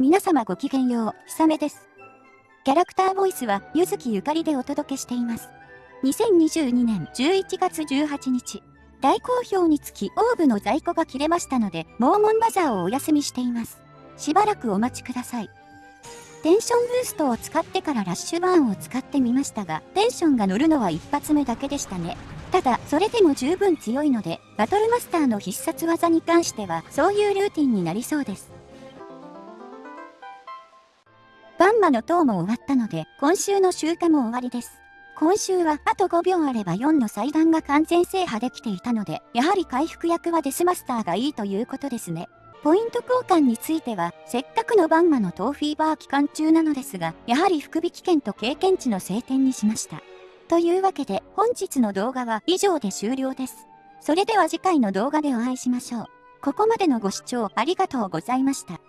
皆様ごきげんよう、ひさめです。キャラクターボイスは、ゆずきゆかりでお届けしています。2022年11月18日、大好評につきオーブの在庫が切れましたので、モーモンバザーをお休みしています。しばらくお待ちください。テンションブーストを使ってからラッシュバーンを使ってみましたが、テンションが乗るのは一発目だけでしたね。ただ、それでも十分強いので、バトルマスターの必殺技に関しては、そういうルーティンになりそうです。ンマの塔も終わったので、今週の集荷も終わりです。今週はあと5秒あれば4の祭壇が完全制覇できていたので、やはり回復役はデスマスターがいいということですね。ポイント交換については、せっかくのバンマのトーフィーバー期間中なのですが、やはり福引券と経験値の晴天にしました。というわけで、本日の動画は以上で終了です。それでは次回の動画でお会いしましょう。ここまでのご視聴ありがとうございました。